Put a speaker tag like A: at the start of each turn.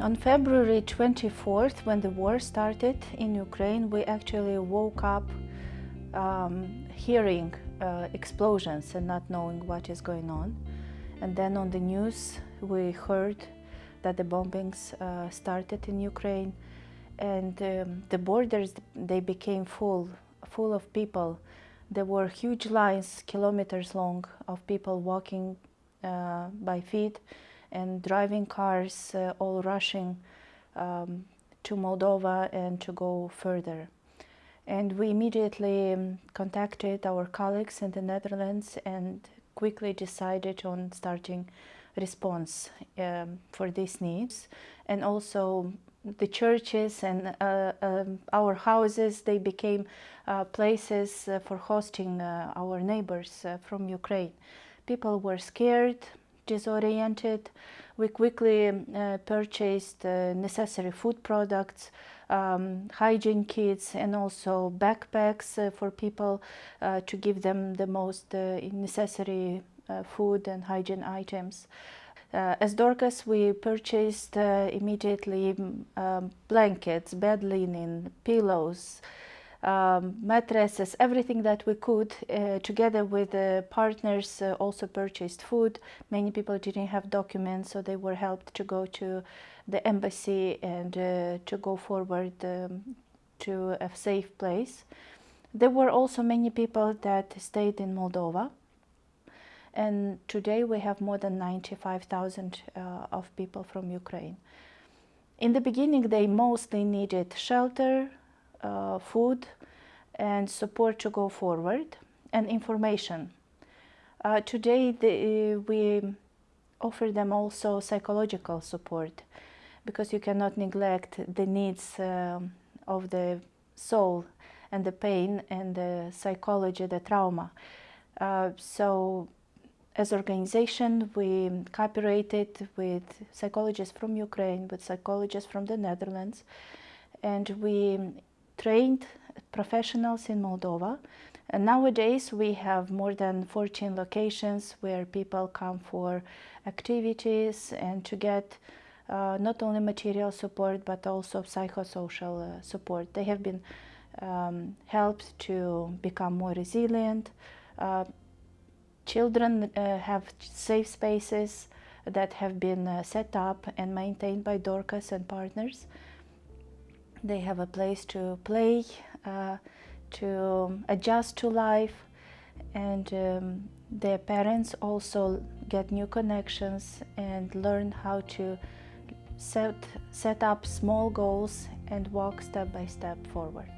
A: On February 24th, when the war started in Ukraine, we actually woke up um, hearing uh, explosions and not knowing what is going on. And then on the news, we heard that the bombings uh, started in Ukraine and um, the borders, they became full, full of people. There were huge lines, kilometers long, of people walking uh, by feet and driving cars uh, all rushing um, to Moldova and to go further. And we immediately um, contacted our colleagues in the Netherlands and quickly decided on starting response um, for these needs. And also the churches and uh, um, our houses, they became uh, places uh, for hosting uh, our neighbors uh, from Ukraine. People were scared, disoriented. We quickly uh, purchased uh, necessary food products, um, hygiene kits and also backpacks uh, for people uh, to give them the most uh, necessary uh, food and hygiene items. as Dorcas, we purchased immediately um, blankets, bed linen, pillows, um, mattresses, everything that we could, uh, together with the partners, uh, also purchased food. Many people didn't have documents, so they were helped to go to the embassy and uh, to go forward um, to a safe place. There were also many people that stayed in Moldova. And today we have more than 95,000 uh, of people from Ukraine. In the beginning, they mostly needed shelter, uh, food and support to go forward and information. Uh, today the, uh, we offer them also psychological support because you cannot neglect the needs um, of the soul and the pain and the psychology, the trauma. Uh, so as organization, we cooperated with psychologists from Ukraine, with psychologists from the Netherlands, and we trained professionals in Moldova. And nowadays we have more than 14 locations where people come for activities and to get uh, not only material support but also psychosocial uh, support. They have been um, helped to become more resilient. Uh, children uh, have safe spaces that have been uh, set up and maintained by Dorcas and partners. They have a place to play, uh, to adjust to life, and um, their parents also get new connections and learn how to set, set up small goals and walk step by step forward.